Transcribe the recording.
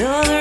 another